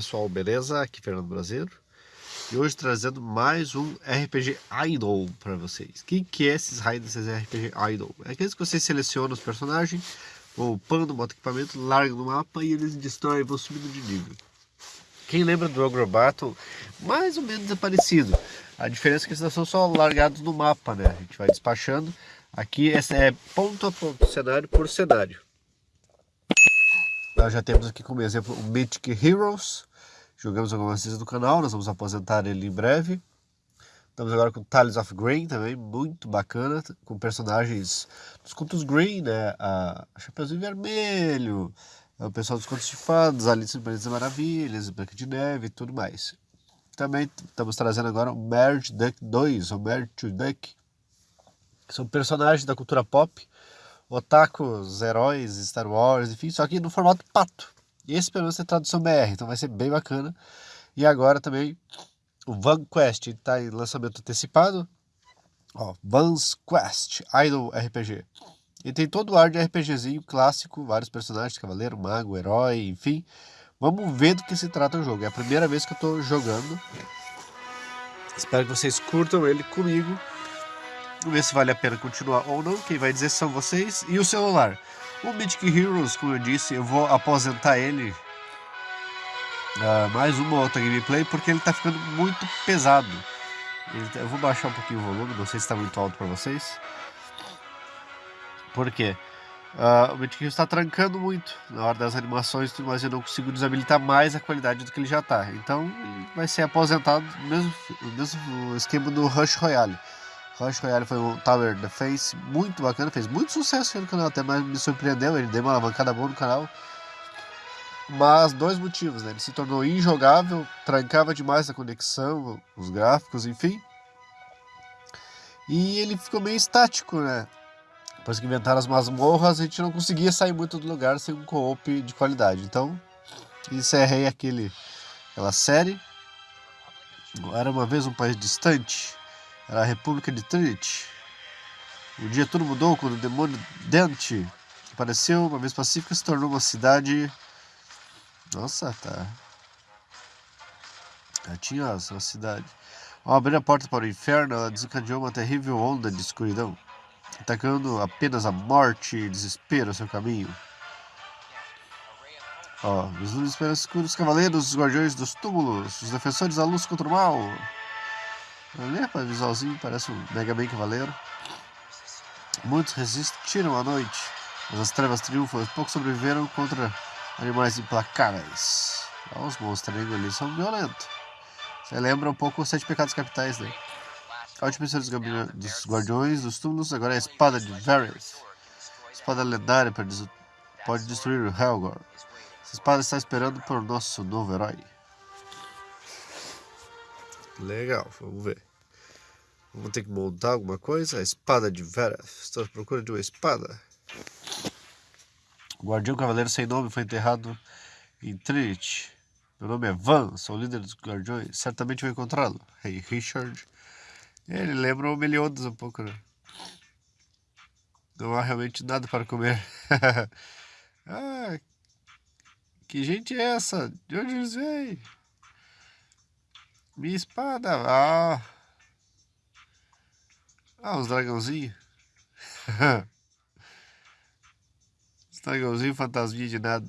pessoal, beleza? Aqui Fernando Brasileiro E hoje trazendo mais um RPG Idol para vocês Quem que é esses raios RPG Idol? É aqueles que vocês selecionam os personagens Vão upando, botam equipamento, largam no mapa e eles destroem e vão subindo de nível Quem lembra do Ogre Battle? Mais ou menos é parecido A diferença é que eles são só largados no mapa, né? A gente vai despachando Aqui esse é ponto a ponto, cenário por cenário nós já temos aqui como exemplo o Mythic Heroes. Jogamos algumas vezes no canal, nós vamos aposentar ele em breve. Estamos agora com Tiles of Green também, muito bacana, com personagens dos contos Green, né? A Chapeuzinho Vermelho, o pessoal dos contos de fadas, Alice em País Maravilhas, Branca de Neve e tudo mais. Também estamos trazendo agora o Merge Duck 2, o Merge to Duck, são personagens da cultura pop, otakus, heróis, Star Wars, enfim, só que no formato pato. E esse pelo menos é tradução BR, então vai ser bem bacana. E agora também o Van Quest está em lançamento antecipado. Ó, Van's Quest, Idol RPG. E tem todo o ar de RPGzinho clássico, vários personagens, cavaleiro, mago, herói, enfim. Vamos ver do que se trata o jogo. É a primeira vez que eu estou jogando. Espero que vocês curtam ele comigo. Ver se vale a pena continuar ou não. Quem vai dizer são vocês. E o celular. O Mythic Heroes, como eu disse, eu vou aposentar ele. Uh, mais uma outra gameplay, porque ele está ficando muito pesado. Tá, eu vou baixar um pouquinho o volume, não sei se está muito alto para vocês. Por quê? Uh, o Mythic Heroes está trancando muito na hora das animações, mas eu não consigo desabilitar mais a qualidade do que ele já está. Então vai ser aposentado no mesmo, no mesmo esquema do Rush Royale. Clash Royale foi um Tower Defense muito bacana, fez muito sucesso no canal, até mais me surpreendeu, ele deu uma alavancada boa no canal. Mas dois motivos, né? Ele se tornou injogável, trancava demais a conexão, os gráficos, enfim. E ele ficou meio estático, né? Depois que inventaram as masmorras, a gente não conseguia sair muito do lugar sem um co-op de qualidade. Então, encerrei aquele, aquela série. Era uma vez um país distante, era a República de Trinity. Um dia tudo mudou quando o demônio Dante apareceu, uma vez pacífica, se tornou uma cidade... Nossa, tá... Já tinha uma cidade. Ao abrir a porta para o inferno, ela desencadeou uma terrível onda de escuridão, atacando apenas a morte e desespero ao seu caminho. Ó, os luzes escuros, cavaleiros, os guardiões dos túmulos, os defensores da luz contra o mal. Olha, rapaz, visualzinho, parece um Mega Man Cavaleiro. Muitos resistiram à noite, mas as trevas triunfam poucos sobreviveram contra animais implacáveis. os monstros ali são violentos. Você lembra um pouco os Sete Pecados Capitais, né? A última missão dos Guardiões dos Túmulos agora é a Espada de Varys. Espada lendária pode destruir o Helgor. Essa espada está esperando por nosso novo herói. Legal, vamos ver. Vamos ter que montar alguma coisa. A espada de Vera. Estou à procura de uma espada. O guardião cavaleiro sem nome foi enterrado em Trinity. Meu nome é Van, sou líder dos guardiões. Certamente vou encontrá-lo. Rei hey, Richard. Ele lembra o Meliodas um pouco, né? Não há realmente nada para comer. ah, que gente é essa? De onde eles vêm? Minha espada. Ah. Ah, os dragãozinhos. os dragãozinhos fantasminha de nada.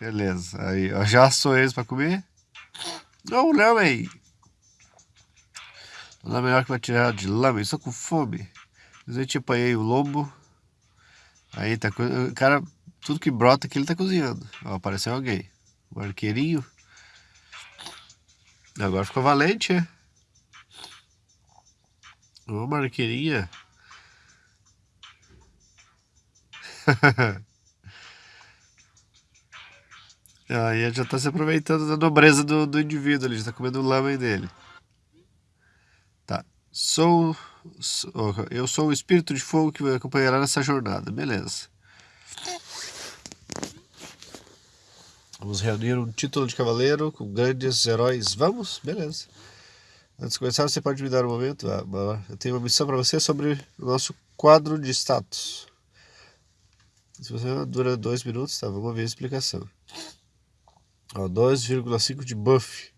Beleza. Aí, ó, já sou eles pra comer. Não, não, aí. Não é melhor que vai tirar de lama. Estou com fome. Eu te apanhei o lombo. Aí tá. O cara, tudo que brota aqui ele tá cozinhando. Ó, apareceu alguém. O arqueirinho. Agora ficou valente, é? Ô, marqueirinha. Aí já está se aproveitando da nobreza do, do indivíduo, ele está comendo o lama dele. Tá. Sou, sou, eu sou o espírito de fogo que me acompanhará nessa jornada. Beleza. Vamos reunir um título de cavaleiro com grandes heróis. Vamos? Beleza. Antes de começar, você pode me dar um momento? Ah, eu tenho uma missão para você sobre o nosso quadro de status. Se você dura dois minutos, tá? Vamos ver a explicação. Ó, 2,5 de buff.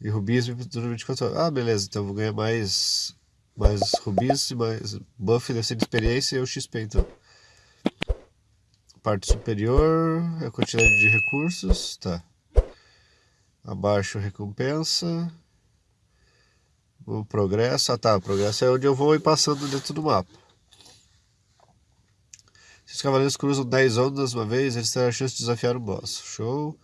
E rubis durante 24 horas. Ah, beleza. Então vou ganhar mais, mais rubis e mais buff dessa de experiência e o XP, então. Parte superior, a quantidade de recursos. Tá. Abaixo, recompensa. O progresso. Ah, tá. O progresso é onde eu vou ir passando dentro do mapa. Se os cavaleiros cruzam 10 ondas uma vez, eles terão a chance de desafiar o boss. Show.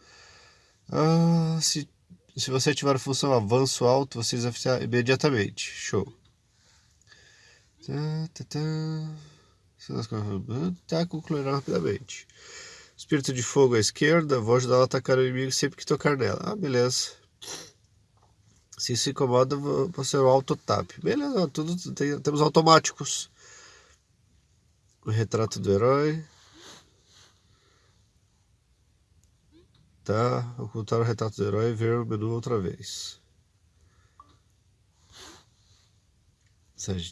Ah, se, se você ativar a função avanço alto, você desafiar imediatamente. Show. Tá, tá, tá. Tá concluirá rapidamente. Espírito de fogo à esquerda, vou ajudar ela a atacar o inimigo sempre que tocar nela. Ah, beleza. Se se incomoda, vou ser o auto tap. Beleza, tudo tem, temos automáticos. O retrato do herói. Tá, ocultar o retrato do herói e ver o menu outra vez.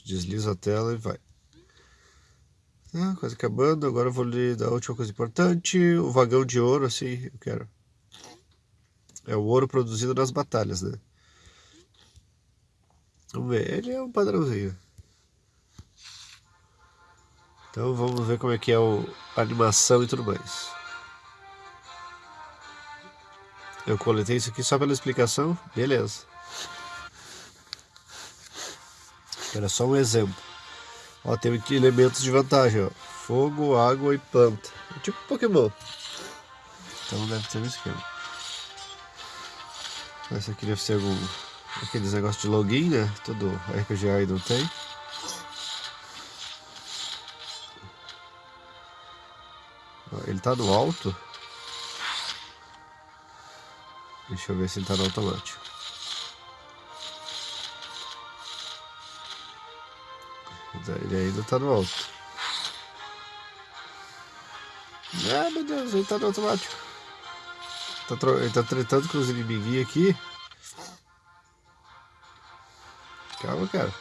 Desliza a tela e vai. Ah, quase acabando, agora eu vou lhe dar a última coisa importante, o vagão de ouro, assim, eu quero. É o ouro produzido nas batalhas, né? Vamos ver, ele é um padrãozinho. Então vamos ver como é que é o, a animação e tudo mais. Eu coletei isso aqui só pela explicação, beleza. Era só um exemplo. Ó, tem elementos de vantagem, ó. Fogo, água e planta. É tipo Pokémon. Então deve ter um esquema. Esse aqui deve ser algum... Aqueles negócios de login, né? Todo RPG Idol tem. Ele tá no alto. Deixa eu ver se ele tá no automático. Ele ainda tá no alto. Ah, meu Deus, ele tá no automático. Tá ele tá tretando com os inimiguinhos aqui. Calma, cara.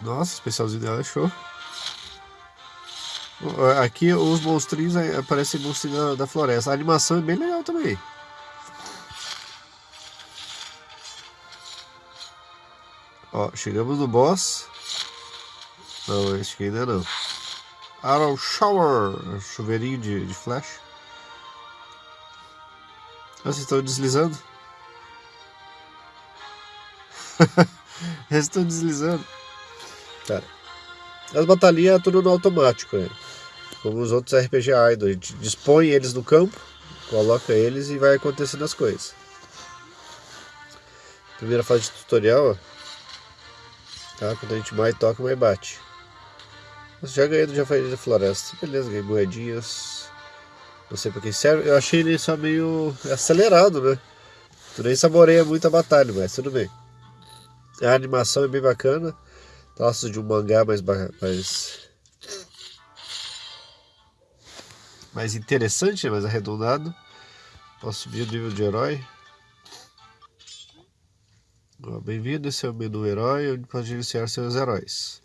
Nossa, especialzinho dela é show. Aqui os monstrinhos aparecem monstrinhos da, da floresta. A animação é bem legal também. Ó, chegamos no boss. Não, acho que ainda não. Arrow Shower, chuveirinho de, de flash. Ah, vocês estão deslizando? Eles estão deslizando. Cara, as batalhinhas é tudo no automático, né? Como os outros RPG Idol. A gente dispõe eles no campo, coloca eles e vai acontecendo as coisas. Primeira fase de tutorial, ó. Tá? Quando a gente mais toca, mais bate. Mas já ganhei do Jafari da Floresta. Beleza, ganhei moedinhas. Não sei pra quem serve. Eu achei ele só meio acelerado, né? Tu nem saboreia muito a batalha, mas tudo bem. A animação é bem bacana. Traços de um mangá mais, mais, mais interessante, mais arredondado. Posso subir o nível de herói. Bem-vindo, esse é o menu herói, onde pode iniciar seus heróis.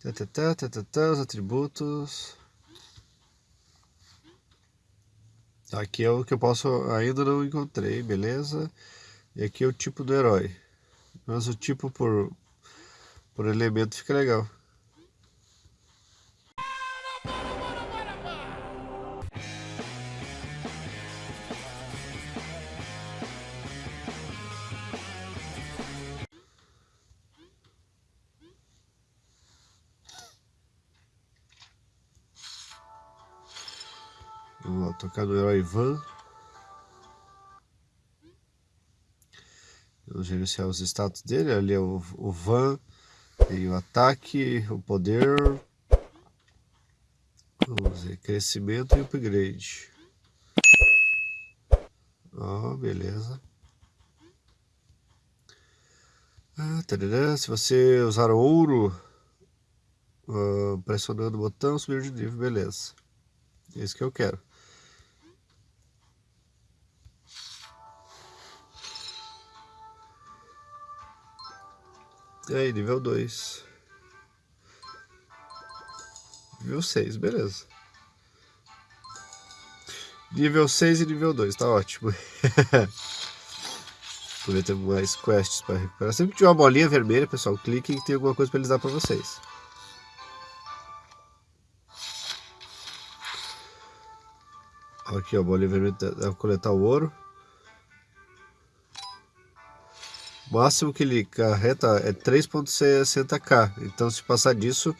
Tatatá, tatatá, os atributos. Aqui é o que eu posso, ainda não encontrei, beleza? E aqui é o tipo do herói. Mas o tipo por, por elemento fica legal. Vamos lá, tocar no herói Van. Vamos gerenciar os status dele. Ali é o, o Van. Tem o ataque, o poder. Vamos ver, crescimento e upgrade. Ó, oh, beleza. Ah, tarará. Se você usar ouro, uh, pressionando o botão, subir de nível, beleza. É isso que eu quero. Aí, nível 2. Nível 6, beleza. Nível 6 e nível 2, tá ótimo. Poder ter mais quests para recuperar. Sempre que tiver uma bolinha vermelha, pessoal, cliquem que tem alguma coisa para eles dar para vocês. Aqui, ó, a bolinha vermelha dá para coletar o ouro. O máximo que ele carreta é 3.60k. Então, se passar disso,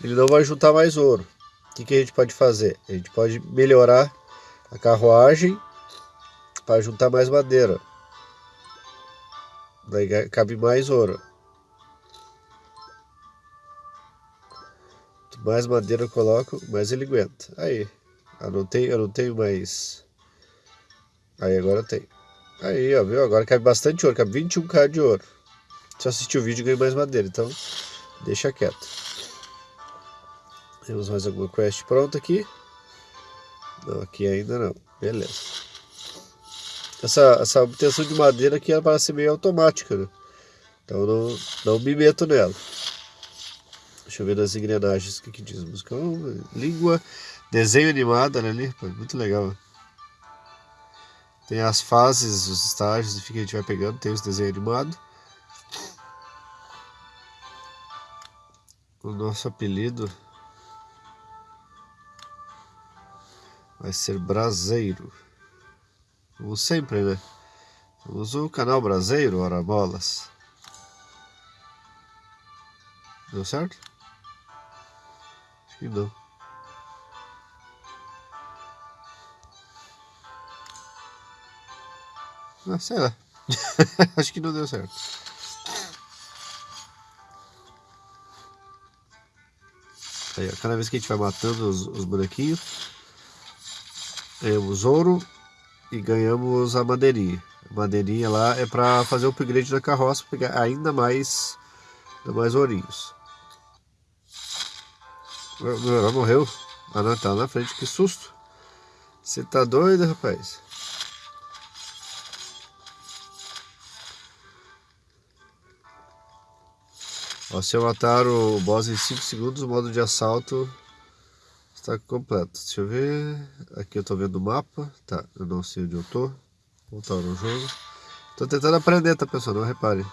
ele não vai juntar mais ouro. O que, que a gente pode fazer? A gente pode melhorar a carruagem para juntar mais madeira. Daí cabe mais ouro. Quanto mais madeira eu coloco, mais ele aguenta. Aí, eu não tenho, eu não tenho mais. Aí agora eu tenho. Aí, ó, viu? Agora cabe bastante ouro, cabe 21k de ouro. Se eu assistir o vídeo, ganho mais madeira. Então, deixa quieto. Temos mais alguma quest pronta aqui? Não, aqui ainda não. Beleza. Essa, essa obtenção de madeira aqui ela parece meio automática, né? Então não, não me meto nela. Deixa eu ver nas engrenagens o que, que diz. Música, língua, desenho animado, olha ali. Muito legal. Tem as fases, os estágios, enfim, que a gente vai pegando. Tem os desenhos animados. O nosso apelido vai ser Braseiro. Como sempre, né? Somos o canal Braseiro, ora bolas. Deu certo? Acho que não. Ah, sei lá. Acho que não deu certo. Aí, ó, cada vez que a gente vai matando os, os bonequinhos, ganhamos ouro e ganhamos a madeirinha. A madeirinha lá é para fazer o upgrade da carroça, pegar ainda mais, ainda mais ourinhos. Meu morreu? Ah não, tá na frente, que susto. Você tá doido, rapaz? Ó, se eu matar o boss em 5 segundos, o modo de assalto está completo. Deixa eu ver. Aqui eu estou vendo o mapa. Tá, eu não sei onde eu tô. Voltar no jogo. Tô tentando aprender, tá pessoal? Não repare.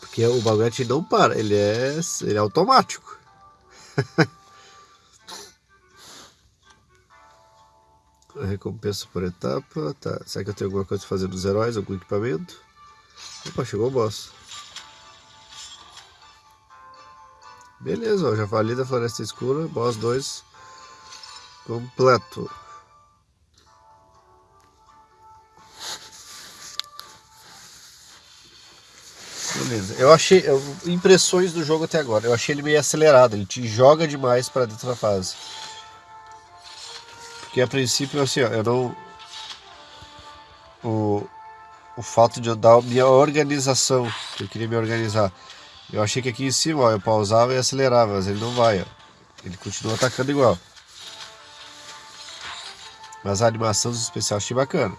Porque o baguete não para, ele é, ele é automático. Recompensa por etapa. Tá. Será que eu tenho alguma coisa para fazer dos heróis? Algum equipamento? Opa, chegou o boss. Beleza, ó, Javali da Floresta Escura, boss 2 completo. Beleza, eu achei, eu, impressões do jogo até agora, eu achei ele meio acelerado, ele te joga demais para dentro da fase. Porque a princípio, assim, ó, eu não... O, o fato de eu dar minha organização, que eu queria me organizar, eu achei que aqui em cima, ó, eu pausava e acelerava, mas ele não vai, ó. Ele continua atacando igual. Mas a animação dos especiais achei bacana.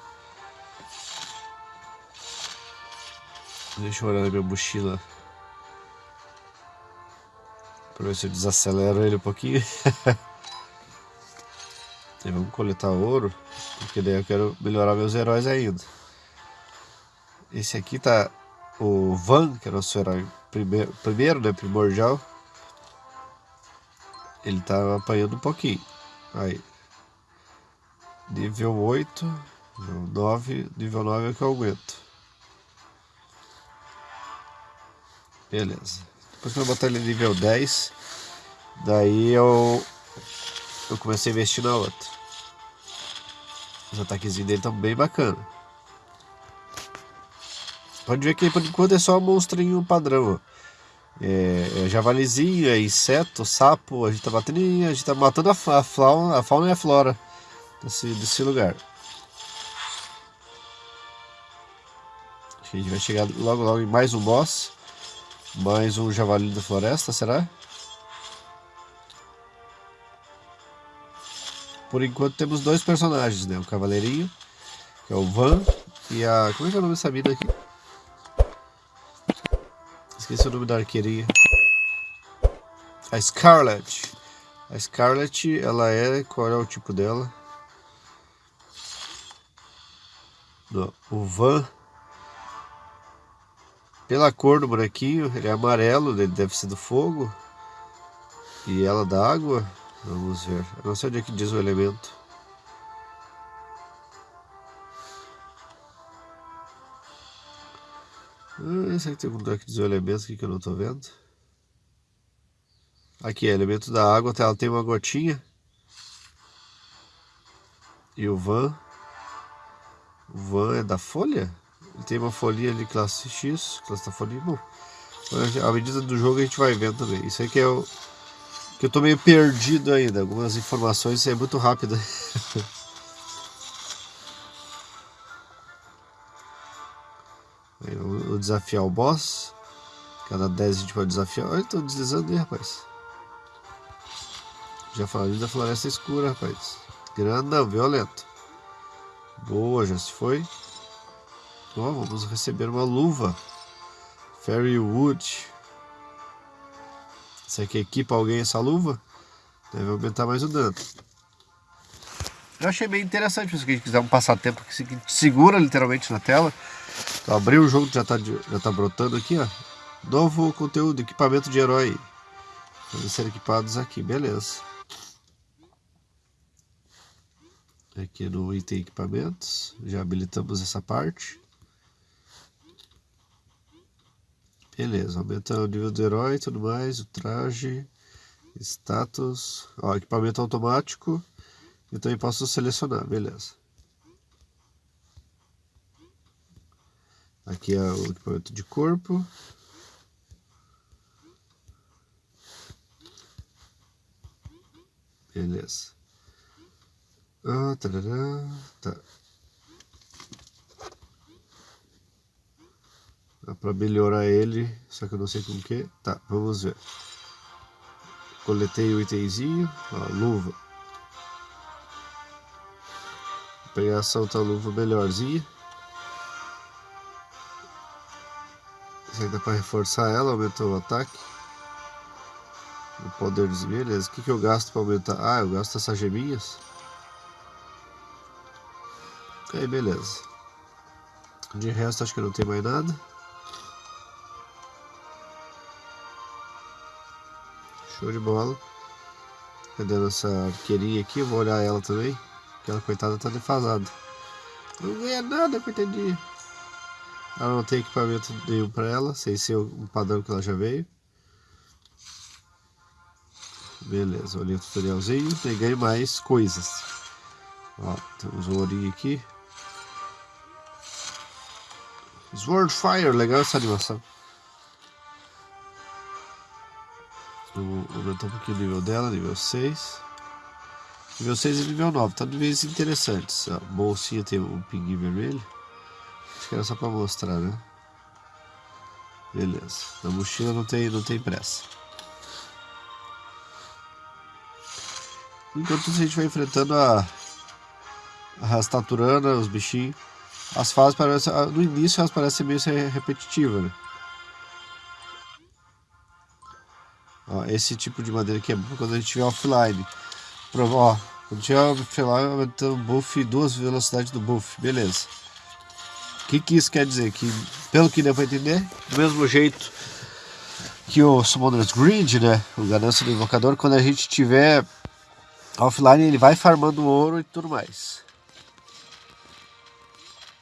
Deixa eu olhar na minha mochila. Pra ver se eu desacelero ele um pouquinho. vamos coletar ouro. Porque daí eu quero melhorar meus heróis ainda. Esse aqui tá o Van, que é nosso herói primeiro, primeiro né, primordial, ele tá apanhando um pouquinho. Aí, nível 8, nível 9, nível 9 é que eu aumento. Beleza. Depois que eu botar ele nível 10, daí eu, eu comecei a investir na outra. Os ataques dele estão bem bacana. Pode ver que por enquanto é só monstrinho padrão. É, é javalizinho, é inseto, sapo, a gente tá batendo, a gente tá matando a, fauna, a fauna e a flora desse, desse lugar. Acho que a gente vai chegar logo logo em mais um boss. Mais um javali da floresta, será? Por enquanto temos dois personagens, né? O cavaleirinho, que é o Van, e a... como é que é o nome dessa mina aqui? Esqueci o nome da arqueirinha. A Scarlet. A Scarlet, ela é... Qual é o tipo dela? O Van. Pela cor do bonequinho, ele é amarelo, ele deve ser do fogo. E ela da água. Vamos ver. Eu não sei onde é que diz o elemento. Ah, que tem algum lugar que diz aqui que eu não estou vendo? Aqui, elemento da água, ela tem uma gotinha. E o van. O van é da folha? Ele tem uma folhinha de classe X, classe da folhinha. Bom, à medida do jogo a gente vai vendo também. Isso aí que é o. Que eu tô meio perdido ainda. Algumas informações é muito rápido. Vou desafiar o boss. Cada 10 a gente pode desafiar. Olha, tô deslizando aí, rapaz. Já falei da floresta escura, rapaz. Grandão, violento. Boa, já se foi. Ó, vamos receber uma luva. Fairy Wood. Será que equipa alguém essa luva? Deve aumentar mais o dano. Eu achei bem interessante, se a gente quiser um passatempo que segura literalmente na tela. Então, abrir o jogo, já está já tá brotando aqui, ó. Novo conteúdo, equipamento de herói. Podem ser equipados aqui, beleza. Aqui no item equipamentos, já habilitamos essa parte. Beleza, aumenta o nível do herói e tudo mais, o traje, status, ó, equipamento automático. Eu também posso selecionar, beleza. Aqui é o equipamento de corpo. Beleza. Ah, tarará, tá. Dá pra melhorar ele, só que eu não sei com que. Tá, vamos ver. Coletei o itemzinho, ó, luva. Pegar essa outra luva melhorzinha. Dá pra reforçar ela, aumentou o ataque. O poder dos beleza. O que, que eu gasto pra aumentar? Ah, eu gasto essas geminhas. Aí, beleza. De resto, acho que não tem mais nada. Show de bola. Cadê nossa arqueirinha aqui? Vou olhar ela também. Aquela coitada tá defasada. Não ganha nada, coitadinha. Ela não tem equipamento nenhum para ela, sem ser o padrão que ela já veio. Beleza, olhei o tutorialzinho ganhei mais coisas. Ó, temos um ourinho aqui. Sword Fire, legal essa animação. Vou aumentar um pouquinho o nível dela, nível 6. Nível 6 e nível 9, tá níveis interessantes. A bolsinha tem um pinguim vermelho. Acho que era só pra mostrar, né? Beleza. Na mochila não tem, não tem pressa. Enquanto isso a gente vai enfrentando a, a Rastaturana, os bichinhos. As fases parecem. No início elas parecem meio repetitivas, né? Ó, esse tipo de madeira aqui é bom quando a gente tiver offline. Ó, quando tiver offline, aumentando o buff duas velocidades do buff. Beleza. O que, que isso quer dizer? Que, pelo que deu para entender, do mesmo jeito que o Summoner's Grid, né? O ganância do invocador, quando a gente tiver offline, ele vai farmando ouro e tudo mais.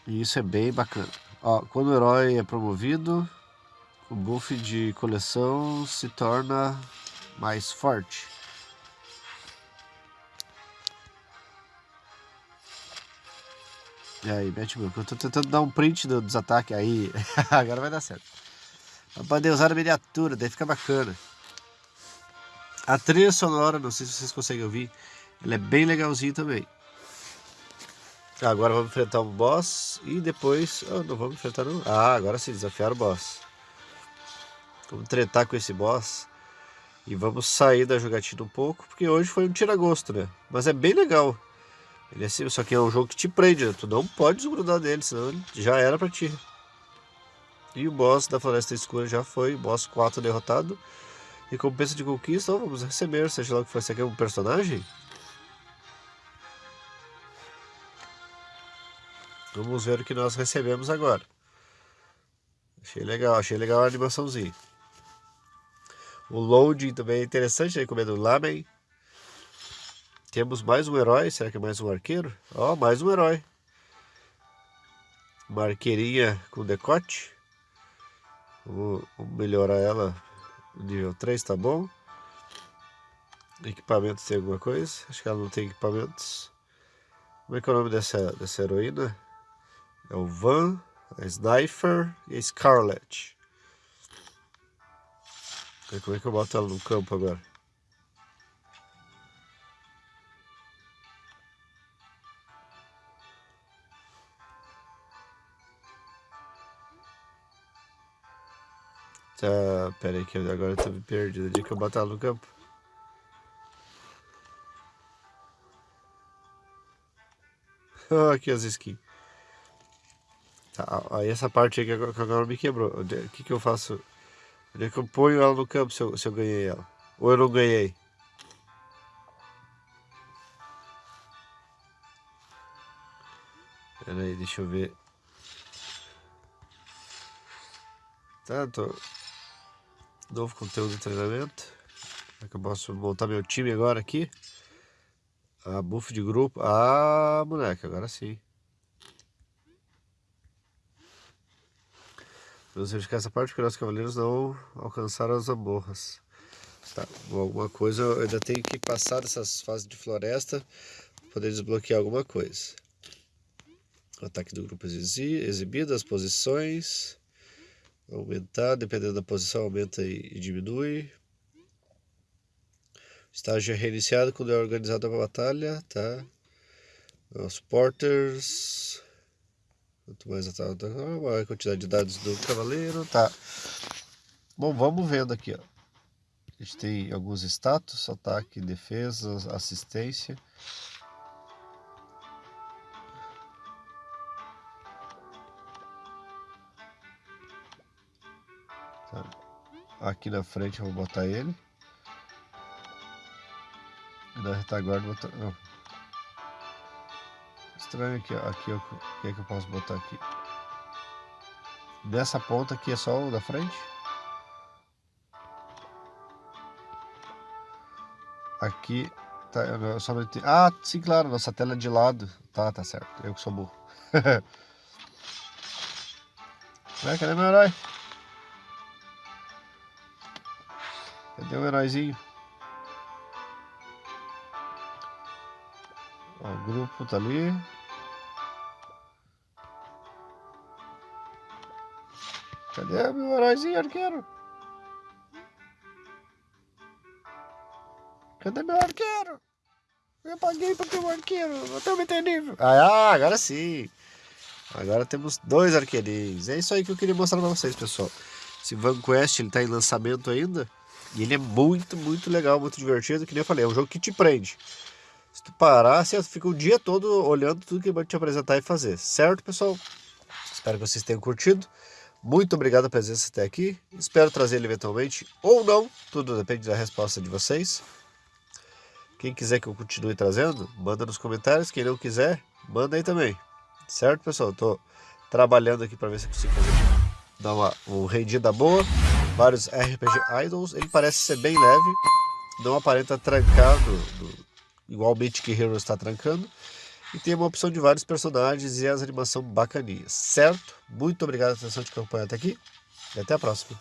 E isso é bem bacana. Ó, quando o herói é promovido, o buff de coleção se torna mais forte. E aí, Batman, eu tô tentando dar um print do, dos ataques aí. Agora vai dar certo. Pra poder usar a miniatura, daí fica bacana. A trilha sonora, não sei se vocês conseguem ouvir, ela é bem legalzinha também. Agora vamos enfrentar o boss e depois... Oh, não vamos enfrentar não. Ah, agora sim, desafiar o boss. Vamos tretar com esse boss. E vamos sair da jogatina um pouco, porque hoje foi um tira-gosto, né? Mas é bem legal. Ele é assim, só que é um jogo que te prende, né? Tu não pode desgrudar dele, senão ele já era pra ti. E o boss da Floresta Escura já foi, boss 4 derrotado. Recompensa de conquista, vamos receber, seja lá o que for. Esse aqui é um personagem? Vamos ver o que nós recebemos agora. Achei legal, achei legal a animaçãozinha. O loading também é interessante, né? Comendo lamen. Temos mais um herói, será que é mais um arqueiro? Ó, oh, mais um herói. Uma arqueirinha com decote. Vou, melhorar ela nível 3, tá bom? Equipamentos tem alguma coisa? Acho que ela não tem equipamentos. Como é que é o nome dessa, dessa heroína? É o Van, a Sniper e a Scarlet. Como é que eu boto ela no campo agora? Tá, pera aí que agora eu tô perdido. Onde é que eu ela no campo? aqui as skins. Tá, aí essa parte aí que agora me quebrou. O que, que eu faço? Onde é que eu ponho ela no campo se eu, se eu ganhei ela? Ou eu não ganhei? Pera aí, deixa eu ver. Tá, tô... Novo conteúdo de treinamento. Como é que eu posso montar meu time agora aqui? Ah, buff de grupo. Ah, moleque, agora sim. Vamos verificar essa parte, porque nossos cavaleiros não alcançaram as amorras. Tá, alguma coisa eu ainda tenho que passar dessas fases de floresta para poder desbloquear alguma coisa. O ataque do grupo exibido, as posições. Aumentar, dependendo da posição, aumenta e diminui. Estágio é reiniciado quando é organizada a batalha, tá? Os porters. Quanto mais a maior quantidade de dados do cavaleiro, tá. Bom, vamos vendo aqui, ó. A gente tem alguns status, ataque, defesa, assistência. Aqui na frente eu vou botar ele. E na retaguarda botar... Não estranho aqui. Aqui, o que é que eu posso botar aqui? Dessa ponta aqui é só o da frente. Aqui, tá, eu só não entendi. Ah, sim, claro, nossa tela é de lado. Tá, tá certo, eu que sou burro. Ué, cadê meu herói? Cadê o heróizinho? Ó, o grupo tá ali. Cadê meu heróizinho arqueiro? Cadê meu arqueiro? Eu paguei para ter um arqueiro, até me nível. Ah, agora sim. Agora temos dois arqueirinhos. É isso aí que eu queria mostrar para vocês, pessoal. Esse VanQuest, ele tá em lançamento ainda. E ele é muito, muito legal, muito divertido. Que nem eu falei, é um jogo que te prende. Se tu parar, você fica o dia todo olhando tudo que ele vai te apresentar e fazer. Certo, pessoal? Espero que vocês tenham curtido. Muito obrigado pela presença até aqui. Espero trazer ele eventualmente ou não. Tudo depende da resposta de vocês. Quem quiser que eu continue trazendo, manda nos comentários. Quem não quiser, manda aí também. Certo, pessoal? Estou trabalhando aqui para ver se consigo fazer dar uma um rendida boa. Vários RPG Idols. Ele parece ser bem leve. Não aparenta trancado, igual o Mythic Heroes está trancando. E tem uma opção de vários personagens e as animações bacaninhas, certo? Muito obrigado pela atenção de acompanhar até aqui e até a próxima.